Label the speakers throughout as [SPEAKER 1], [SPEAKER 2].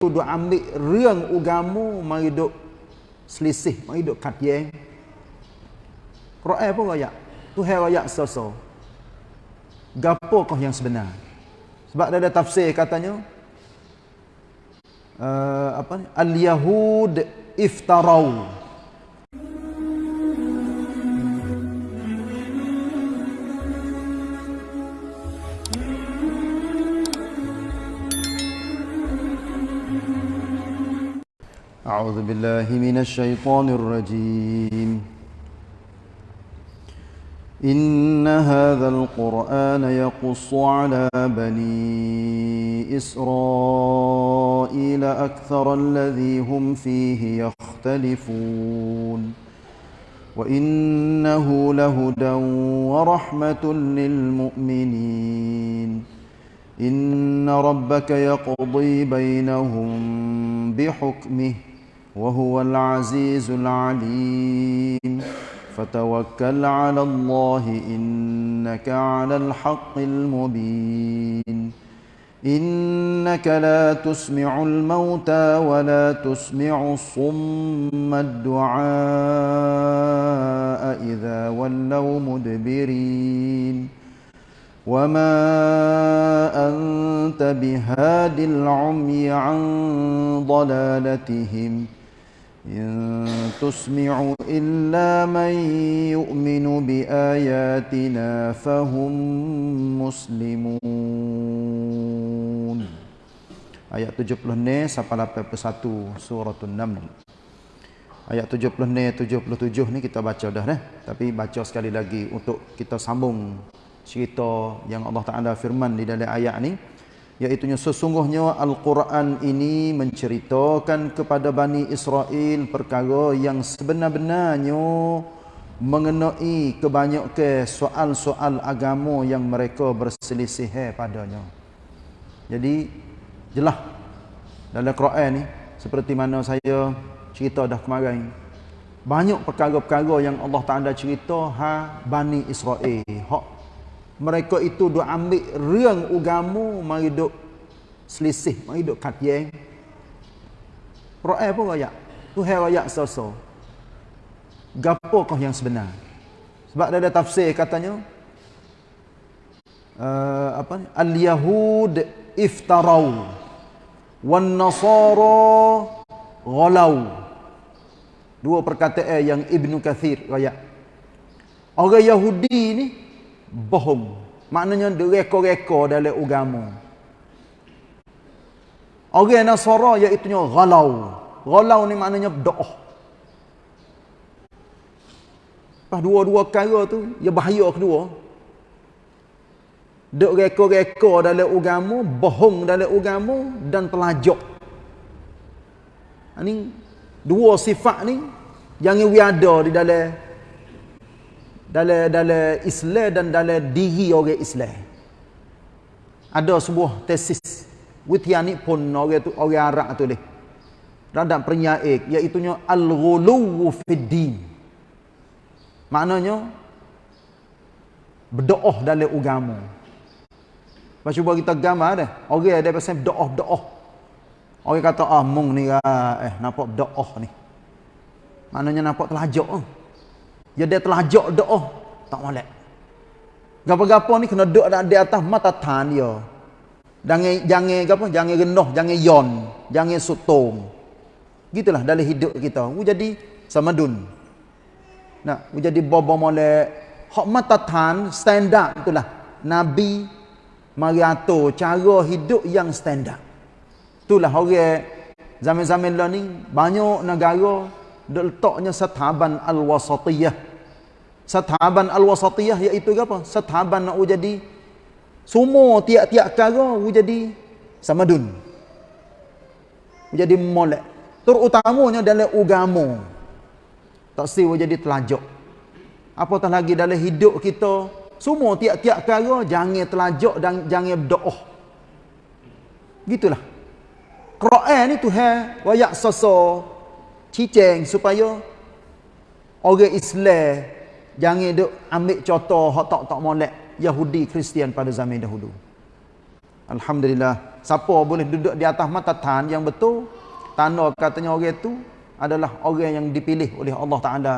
[SPEAKER 1] Tu duduk ambil reng ugamu mari duduk selisih mari duduk katyeng Quran pun rakyat Tuhan rakyat sosok gapo kau yang sebenar sebab ada tafsir katanya uh, apa al-yahud iftarau أعوذ بالله من الشيطان الرجيم إن هذا القرآن يقص على بني إسرائيل أكثر الذي هم فيه يختلفون وإنه لهدى ورحمة للمؤمنين إن ربك يقضي بينهم بحكمه وهو العزيز العليم فتوكل على الله إنك على الحق المبين إنك لا تسمع الموتى ولا تسمع الصم الدعاء إذا ولوا مدبرين وما أنت بهاد العمي عن ضلالتهم ۖ إن تسمع إلا من يؤمن بآياتنا فهم مسلمون Ayat 70 ni sampai 81 surah An-Naml. Ayat 70 ni 77 ni kita baca dah dah. Tapi baca sekali lagi untuk kita sambung cerita yang Allah Taala firman di dalam ayat ni iaitu sesungguhnya Al-Quran ini menceritakan kepada Bani Israel perkara yang sebenar-benarnya mengenai kebanyakan soal-soal agama yang mereka berselisih padanya. Jadi, jelas dalam Quran ini seperti mana saya cerita dah kemarin. Banyak perkara-perkara yang Allah Ta'ala cerita ha, Bani Israel. Hak mereka itu duk ambil reng ugamu mari duk selisih mari duk katyeng ro'ay pun rakyat tuhai rakyat so-so gapo kau yang sebenar sebab ada tafsir katanya uh, apa al-yahud iftarau wal-nasara gholau dua perkataan yang ibnu Kathir rakyat orang Yahudi ni bohong. Maknanya direko-reko dalam agama. Orang Nasara iaitu galau, galau ni maknanya doh. Pas dua-dua kara tu, ya bahaya kedua. Dek reko-reko dalam agama, bohong dalam agama dan telajok. Ini ha, dua sifat ni yang ia di dalam dalam dalam Islam dan dalam diri orang Islam. Ada sebuah tesis Wutiani pun orang tu orang Arab tu leh. Radak penyair iaitu nya al-ghuluw fid-din. Maknanya berdoa dalam agama. Pas cuba kita gambar dah. Orang ada pasal doa doa. Orang kata ah mung ni ah, eh nampak doa ni. Maknanya nampak telajak ah. Eh. Ya dia telah ajak doa. Oh, tak boleh. Gapa-gapa ni kena duduk di atas mata tan dia. Jangan jangan gapa jangan rendah, jangan yon, jangan sutong. Gitulah dalam hidup kita. Wu jadi samadun. Nak, Wu jadi bobo molek. Hak mata tan stand up itulah. Nabi mari atur cara hidup yang stand Itulah orang zaman-zaman lah ni banyak negara dok letaknya sataban al-wasatiyah. Sathaban al-wasatiyah iaitu apa? Sathaban nak jadi semua tiap-tiap cara jadi samadun. Jadi molek. Terutamanya dalam agama. Tak siwa jadi telajok. Apatah lagi dalam hidup kita, semua tiap-tiap cara jangan telajok dan jangan berdoa. Gitulah. Quran ni Tuhan wayak soso, cicing supaya orang Islam Jangan duk ambil contoh hak tak tak molek Yahudi Kristian pada zaman dahulu. Alhamdulillah, siapa boleh duduk di atas mata tan yang betul tanda katanya orang itu adalah orang yang dipilih oleh Allah Taala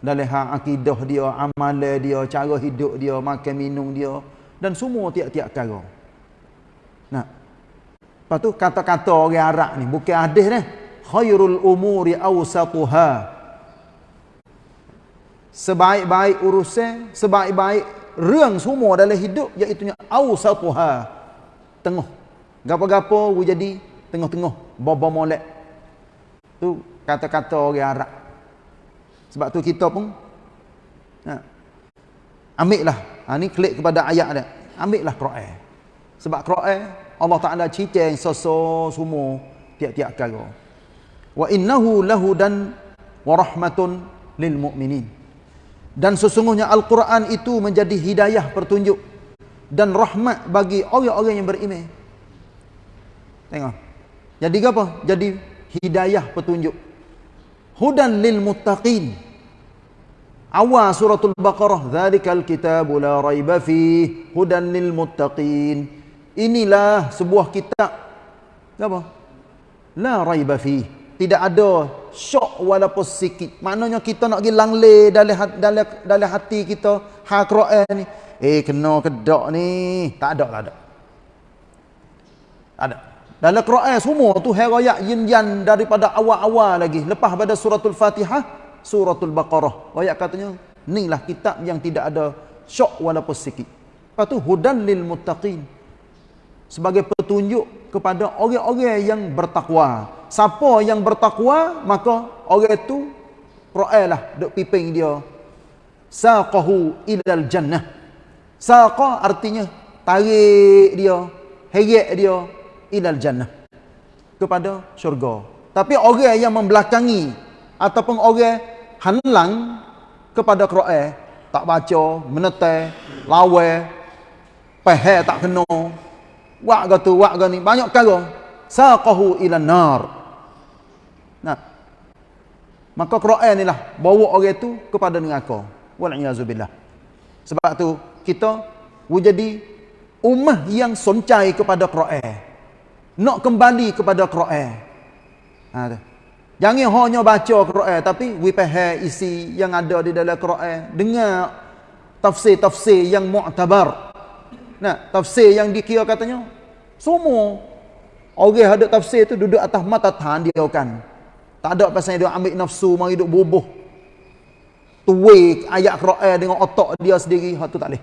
[SPEAKER 1] dalam hak akidah dia, amal dia, cara hidup dia, makan minum dia dan semua tiap-tiap perkara. Nah. Lepas kata-kata orang Arab ni bukan hadis ni. Khairul umuri awsatuha sebaik-baik urusan, sebaik-baik ruang semua dalam hidup iaitu awsatuha tengah. Gapo-gapo we jadi tengah-tengah, bobo molek. Tu kata-kata orang Arab. Sebab tu kita pun ya. Ha, Ambil lah. Ha ni klik kepada ayat dia. Ambil lah Quran. Sebab Quran Allah Taala cerita yang seso semua tiap-tiap kali. Wa innahu lahudan wa rahmatun lil mu'minin. Dan sesungguhnya Al-Quran itu menjadi hidayah pertunjuk. Dan rahmat bagi orang-orang yang beriman. Tengok. Jadi apa? Jadi hidayah pertunjuk. Hudan lil muttaqin. Awal suratul Baqarah. Zalikal kitabu la raiba fi. Hudan lil muttaqin. Inilah sebuah kitab. Apa? La raiba fi. Tidak ada syok walaupun sikit. Maknanya kita nak pergi langle dalam dalam dalam hati kita ha ni. Eh kena kedok ni. Tak ada tak ada. Tak ada. Dalam Quran semua tu herayat yin yan daripada awal-awal lagi. Lepas pada suratul Fatihah, suratul Baqarah. Ayat katanya, ni lah kitab yang tidak ada syok walaupun sikit. Lepas tu, hudan lil muttaqin. Sebagai petunjuk kepada orang-orang yang bertakwa. Siapa yang bertakwa, maka orang itu ra'ailah dok piping dia. Saqahu ilal jannah. Saqah artinya tarik dia, heret dia ilal jannah. Kepada syurga. Tapi orang yang membelakangi ataupun orang hanlang kepada Quran, tak baca, menetai, lawai, peh tak kena wa'ga tu wa'ga ni banyak perkara saqahu ila nar nah maka quran inilah bawa orang itu kepada neraka wal a'udzubillah sebab tu kita wujudi ummah yang soncai kepada quran nak kembali kepada quran ha tu jangan hanya baca quran tapi we pay isi yang ada di dalam quran dengar tafsir-tafsir yang mu'tabar nah tafsir yang dikira katanya semua orang ada tafsir tu duduk atas mata tahan dia kan tak ada pasal dia ambil nafsu mari duk bubuh tuwe ayat Quran dengan otak dia sendiri hak tu tak leh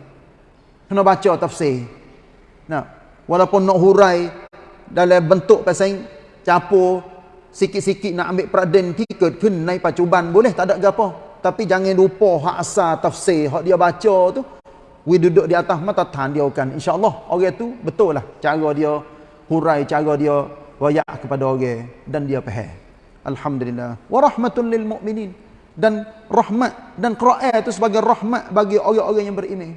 [SPEAKER 1] kena baca tafsir nah walaupun nak hurai dalam bentuk pasal capo sikit-sikit nak ambil praden tiket kena naik pacuban boleh tak ada apa tapi jangan lupa hak asal tafsir hak dia baca tu we duduk di atas mata tan dia akan insyaallah orang itu betul lah cara dia hurai cara dia wayak kepada orang dan dia faham alhamdulillah wa rahmatul lil mu'minin dan rahmat dan qira'ah itu sebagai rahmat bagi orang-orang yang beriman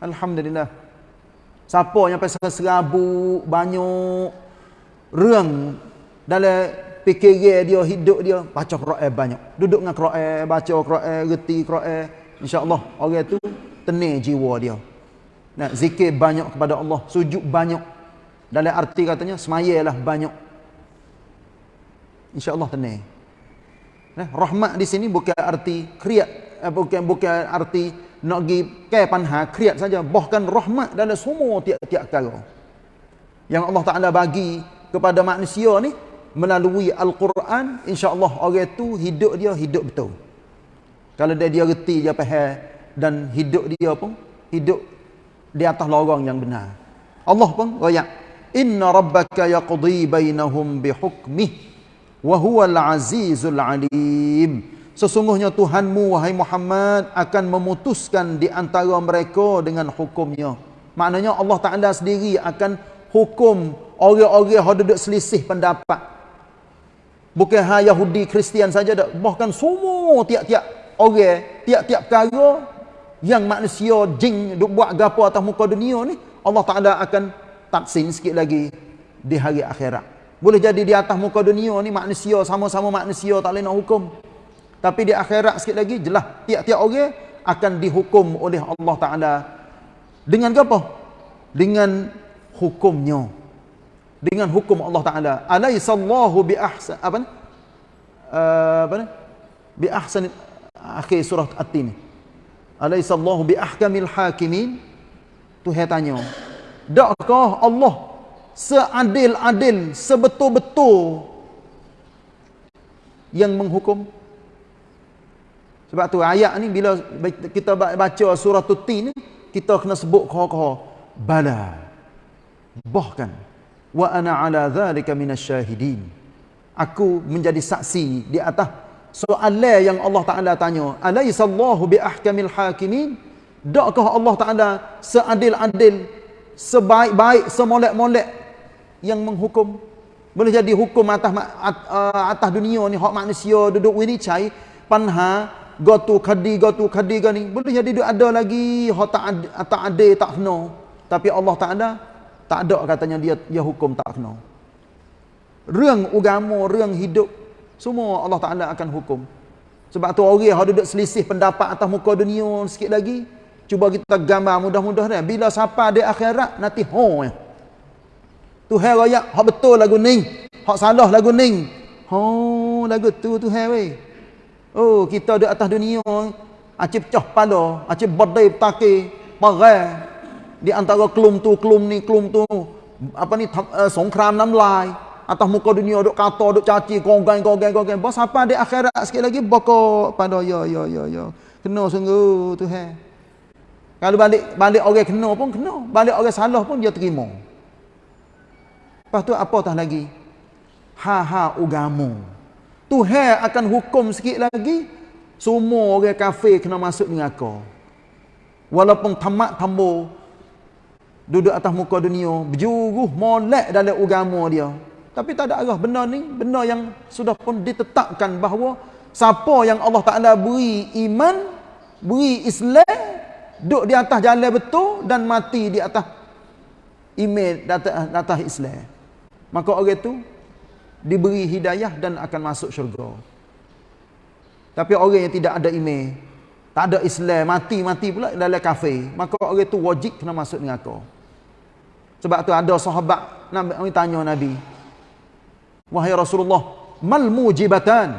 [SPEAKER 1] alhamdulillah siapa yang pasal serabut banyak reng dalam PKG dia hidup dia baca qira'ah banyak duduk dengan qira'ah baca qira'ah reti qira'ah insyaallah orang itu tenang jiwa dia. Nah zikir banyak kepada Allah, sujud banyak. Dalam arti katanya semayalah banyak. Insya-Allah tenang. Nah, eh, rahmat di sini bukan arti kreat eh, bukan bukan arti nak gi ke panha kreat saja, bahkan rahmat dalam semua tiap-tiap perkara. Yang Allah Taala bagi kepada manusia ni melalui al-Quran, insya-Allah orang tu hidup dia hidup betul. Kalau dia dia reti dia faham dan hidup dia pun hidup di atas lorong yang benar. Allah pun royak, "Inna rabbaka yaqdi bainahum bihukmih wa al azizul alim." Sesungguhnya Tuhanmu wahai Muhammad akan memutuskan di antara mereka dengan hukumnya. Maknanya Allah Taala sendiri akan hukum orang-orang yang duduk selisih pendapat. Bukan hanya Yahudi, Kristian saja dah. Bahkan semua tiap-tiap orang, tiap-tiap perkara yang manusia jing duk buat gapo atas muka dunia ni Allah Taala akan taksin sikit lagi di hari akhirat. Boleh jadi di atas muka dunia ni manusia sama-sama manusia tak lain nak hukum. Tapi di akhirat sikit lagi jelas tiap-tiap orang akan dihukum oleh Allah Taala dengan gapo? Dengan hukumnya. Dengan hukum Allah Taala. Alaisallahu bi ahsan apa ni? Eh, apa ni? Bi ahsan akhir surah At-Tin alaisallahu bi ahkamil hakimin tu dia tanya dakkah Allah seadil-adil sebetul-betul yang menghukum sebab tu ayat ni bila kita baca surah tuti ni kita kena sebut kho-kho bala bahkan wa ana ala dhalika minasyahidin aku menjadi saksi di atas soalan yang Allah Taala tanya, alaisallahu biahkamil hakimin? Dakkah Allah Taala seadil-adil, sebaik-baik, semolek-molek yang menghukum? Boleh jadi hukum atas uh, atas dunia ni hak manusia duduk ini cai panha gatu kadi gatu kadi gani. Boleh jadi ada lagi hak tak ada tak ada tak kena. Tapi Allah Taala tak ada katanya dia dia hukum tak kena. Rang ugamu rang hidup semua Allah Ta'ala akan hukum. Sebab tu orang yang duduk selisih pendapat atas muka dunia sikit lagi. Cuba kita gambar mudah-mudahan. Bila siapa di akhirat, nanti haa. Tuhan raya, hak betul lagu ni. Hak salah lagu ni. hong lagu tu Tuhan weh. Oh, kita di atas dunia. Acik pecah pala. Acik berdai petake. Parah. Di antara kelum tu, kelum ni, kelum tu. Apa ni, uh, songkram nam atas muka dunia duk kata duk caci gonggang gonggang gonggang bos apa di akhirat sekali lagi boko pada yo yo yo yo kena sungguh tuhan kalau balik balik orang kena pun kena balik orang salah pun dia terima lepas tu apa tah lagi ha ha ugamu Tu tuhan akan hukum sikit lagi semua orang kafir kena masuk neraka walaupun tamat tambo duduk atas muka dunia berjuruh molek dalam agama dia tapi tak ada arah benda ni, benda yang sudah pun ditetapkan bahawa siapa yang Allah Taala beri iman, beri Islam, duduk di atas jalan betul dan mati di atas iman di atas Islam. Maka orang itu diberi hidayah dan akan masuk syurga. Tapi orang yang tidak ada iman, tak ada Islam, mati-mati pula dalam kafir, maka orang itu wajib kena masuk neraka. Sebab tu ada sahabat nak tanya Nabi, Wahai Rasulullah, mal mujibatan.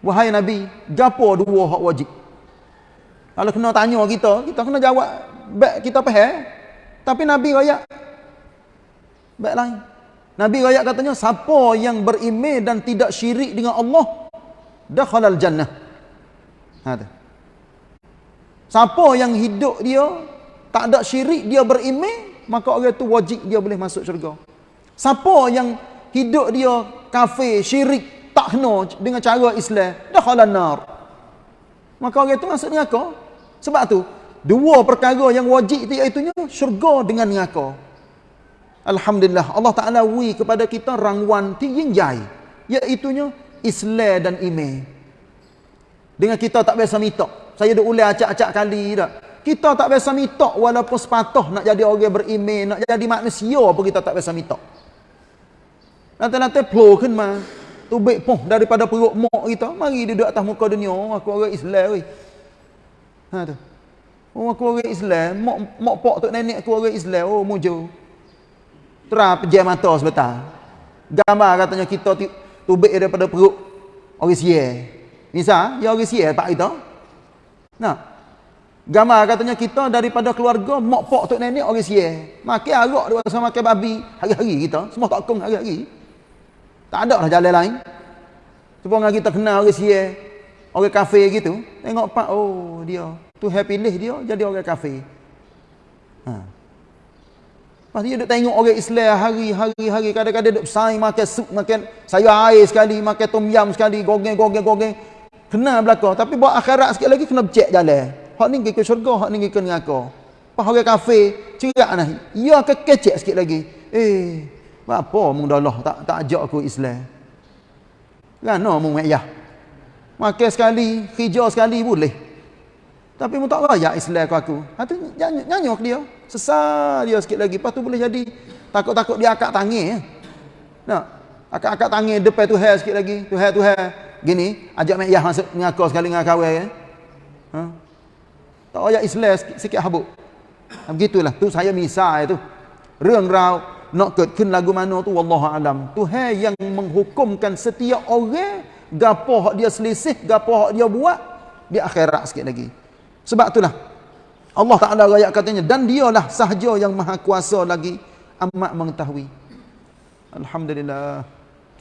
[SPEAKER 1] Wahai Nabi, gapo dua hak wajib? Kalau kena tanya kita, kita kena jawab, Baik kita faham. Tapi Nabi raya, baik lain. Nabi raya katanya, siapa yang berime dan tidak syirik dengan Allah, dah dakhalal jannah. Ada. Ha, siapa yang hidup dia, tak ada syirik, dia berime, maka orang itu wajib dia boleh masuk syurga. Siapa yang hidup dia kafir, syirik, tak kena dengan cara Islam, dah halal nar. Maka orang itu maksudnya apa? Sebab tu dua perkara yang wajib itu iaitu syurga dengan neraka. Alhamdulillah, Allah Ta'ala wui kepada kita rangwan tinggi-jai, iaitunya Islam dan iman. Dengan kita tak biasa minta. Saya dah ulang acak-acak kali dah. Kita tak biasa minta walaupun sepatah nak jadi orang beriman, nak jadi manusia apa kita tak biasa minta. Nanti-nanti peluh kan tu Tubik poh daripada perut mok kita. Mari duduk atas muka dunia. Oh, aku orang Islam. Weh. Ha tu. Oh aku orang Islam. Mok, mok pok tu nenek aku orang Islam. Oh mujo. Terap pejam mata sebetul. Gambar katanya kita tu tubik daripada perut orang siyai. Nisa, dia ya orang siyai pak kita. Nah. Gambar katanya kita daripada keluarga mok pok tu nenek orang siyai. Makan arak dia sama makan babi hari-hari kita. Semua tak kong hari-hari. Tak ada lah jalan lain. Cuba dengan kita kenal orang siya, orang kafe gitu. Tengok pak, oh dia. tu happy pilih dia jadi orang kafe. Ha. Lepas dia duduk tengok orang Islam hari-hari-hari. Kadang-kadang duduk saing makan sup, makan sayur air sekali, makan tom yam sekali, gogeng-gogeng-gogeng. Kenal belakang. Tapi buat akhirat sikit lagi, kena bercek jalan. Hak ni ke syurga, hak ni ke neraka. Lepas orang kafe, cerak lah. Ya kekecek sikit lagi. Eh, apa mung dalah tak tak ajak aku Islam. Rana mung ayah. Makan sekali, hijau sekali boleh. Tapi mung tak royak Islam aku aku. Ha tu nyanyok dia. Sesal dia sikit lagi. tu boleh jadi takut-takut dia akak tangis. Ya. Nak. Akak-akak tangis depan tu hair sikit lagi. Tu hair tu hair. Gini, ajak mak ayah masuk mengaku sekali dengan kawin ya. Ha? Tak royak Islam sikit, habuk. Ha, begitulah tu saya misal itu. Rengrau nak ketken lagu mana tu wallahu alam tuhan yang menghukumkan setiap orang gapo hak dia selisih gapo hak dia buat di akhirat sikit lagi sebab itulah Allah taala ayat katanya dan dialah sahaja yang maha kuasa lagi amat mengetahui alhamdulillah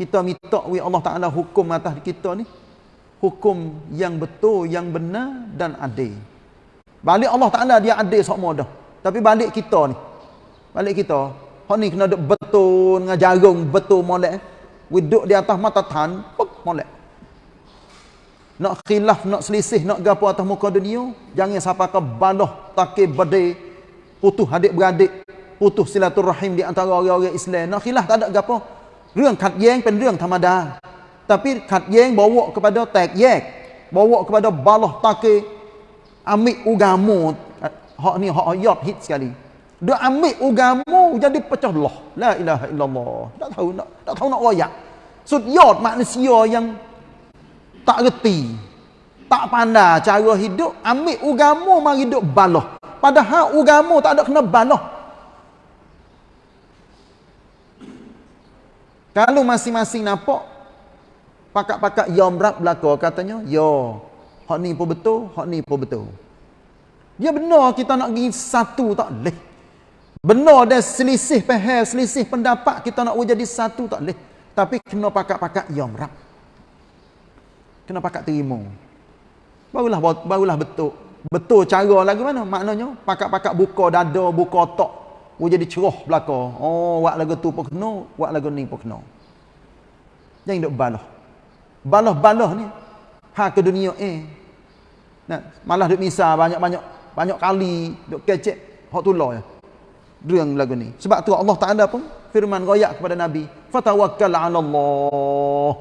[SPEAKER 1] kita minta we Allah taala hukum atas kita ni hukum yang betul yang benar dan adil balik Allah taala dia adil semua dah tapi balik kita ni balik kita Hak ni kena duk betul dengan jarung betul molek. Eh. Duduk di atas mata tan, pek molek. Nak khilaf, nak selisih, nak gapo atas muka dunia, jangan siapa ke baloh takir bedi, putus adik beradik, putus silaturahim di antara orang-orang Islam. Nak khilaf tak ada gapo. Rương khat yeng pen rương thamada. Tapi khat yeng bawa kepada tak yek, bawa kepada baloh takir ambil ugamu. Eh, hak ni hak ayat hit sekali dia ambil ugamu jadi pecah belah la ilaha illallah tak tahu nak tak tahu nak royak sudiot manusia yang tak reti tak pandai cara hidup ambil ugamu mari hidup baloh padahal ugamu tak ada kena baloh kalau masing-masing nampak pakak-pakak yomrap ya belaka katanya yo ya, hak ni pun betul hak ni pun betul dia benar kita nak pergi satu tak boleh Benar dan selisih peher, selisih pendapat kita nak jadi satu tak boleh. Tapi kena pakat-pakat yang rap. Kena pakat terima. Barulah barulah betul. Betul cara lagu mana? Maknanya pakat-pakat buka dada, buka otak. Oh jadi ceroh belaka. Oh, buat lagu tu pun kena, buat lagu ni pun kena. Jangan duk baloh. Baloh-baloh ni. Ha ke dunia eh. Nah, malah duk misal banyak-banyak banyak kali duk kecek hak tu je. Ya dua yang lagu ni sebab tu Allah Taala pun firman royak kepada nabi fatawakkal ala Allah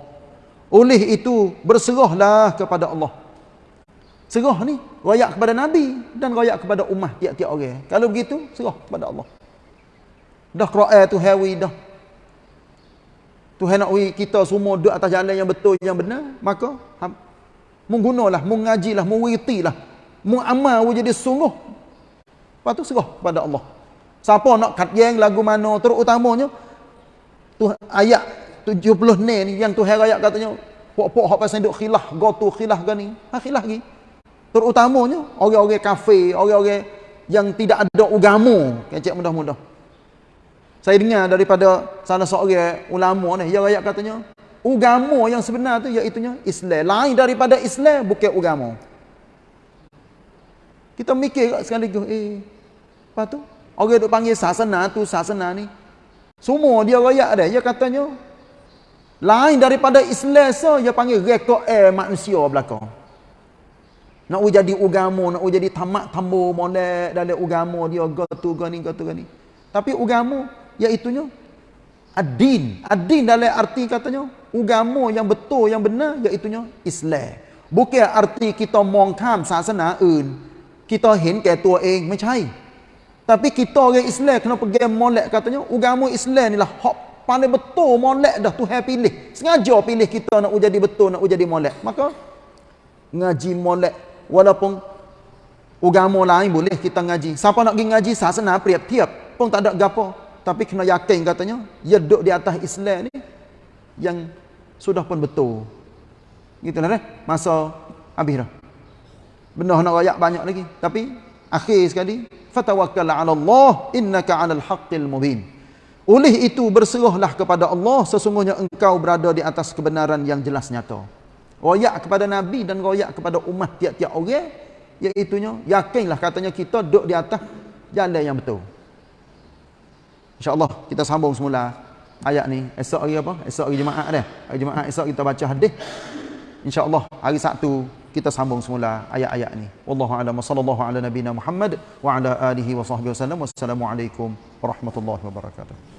[SPEAKER 1] oleh itu berserahlah kepada Allah serah ni royak kepada nabi dan royak kepada umat tiap-tiap orang kalau begitu serah kepada Allah dah qira'ah tu hawi dah tu nak we kita semua duduk atas jalan yang betul yang benar maka menggunalah mengajilah mewiritilah muamal jadi sungguh patu serah kepada Allah Siapa nak kat yang lagu mana terutamanya tu ayat 70 ni yang tu herayat katanya pok-pok hak pasal duk khilah gotu khilah gani ha khilah gi terutamanya orang-orang kafe orang-orang yang tidak ada agama kecek mudah-mudah saya dengar daripada salah seorang ulama ni dia rakyat katanya agama yang sebenar tu iaitu Islam lain daripada Islam bukan agama kita mikir sekali eh patu Orang duk panggil sasana tu sasana ni. Semua dia rakyat ada. Dia katanya. Lain daripada Islam so, Dia panggil rekod air manusia belakang. Nak jadi ugamu. Nak jadi tamak tambo molek. Dari ugamu dia. Gatu gani gatu gani. Tapi ugamu. Iaitunya. Adin. Adin dalam arti katanya. Ugamu yang betul yang benar. itunya Islam. Bukan arti kita mongkam sasana un. Kita hen ke tua eng. Eh, macam ni. Tapi kita orang Islam kena pergi molek katanya. Agama Islam ni lah hak paling betul molek dah Tuhan pilih. Sengaja pilih kita nak jadi betul, nak jadi molek. Maka ngaji molek walaupun agama lain boleh kita ngaji. Siapa nak pergi ngaji sasana priap-priap pun tak ada gapo. Tapi kena yakin katanya, ya duduk di atas Islam ni yang sudah pun betul. Gitulah deh. Masa habis dah. Benar nak rakyat banyak lagi. Tapi akhir sekali fatawakkal ala Allah innaka alal haqqil mubin oleh itu berserahlah kepada Allah sesungguhnya engkau berada di atas kebenaran yang jelas nyata royak kepada nabi dan royak kepada umat tiap-tiap orang iaitu yakinlah katanya kita duduk di atas jalan yang betul Insya Allah kita sambung semula ayat ni esok hari apa esok hari jumaat dah hari jumaat esok kita baca hadis Insya Allah hari Sabtu kita sambung semula ayat-ayat ni wallahu a'lam sallallahu ala nabina muhammad wa ala alihi wa sahbihi wasallam wassalamu alaikum warahmatullahi wabarakatuh